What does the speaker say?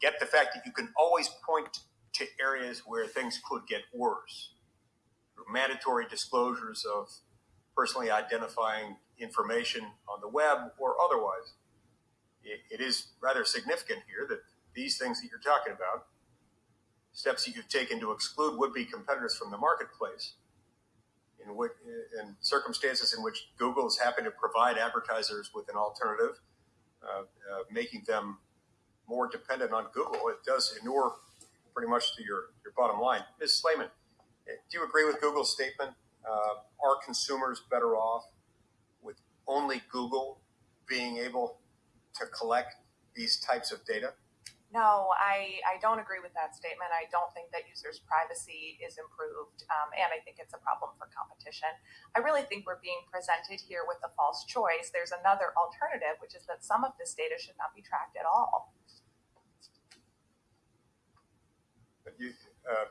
get the fact that you can always point to areas where things could get worse. Mandatory disclosures of personally identifying information on the web or otherwise. it, it is rather significant here that these things that you're talking about, steps that you've taken to exclude would-be competitors from the marketplace, in, which, in circumstances in which Google is happy to provide advertisers with an alternative, uh, uh, making them more dependent on Google, it does inure pretty much to your, your bottom line. Ms. Slaiman, do you agree with Google's statement? Uh, are consumers better off with only Google being able to collect these types of data? No, I, I don't agree with that statement. I don't think that users' privacy is improved, um, and I think it's a problem for competition. I really think we're being presented here with a false choice. There's another alternative, which is that some of this data should not be tracked at all. You, uh,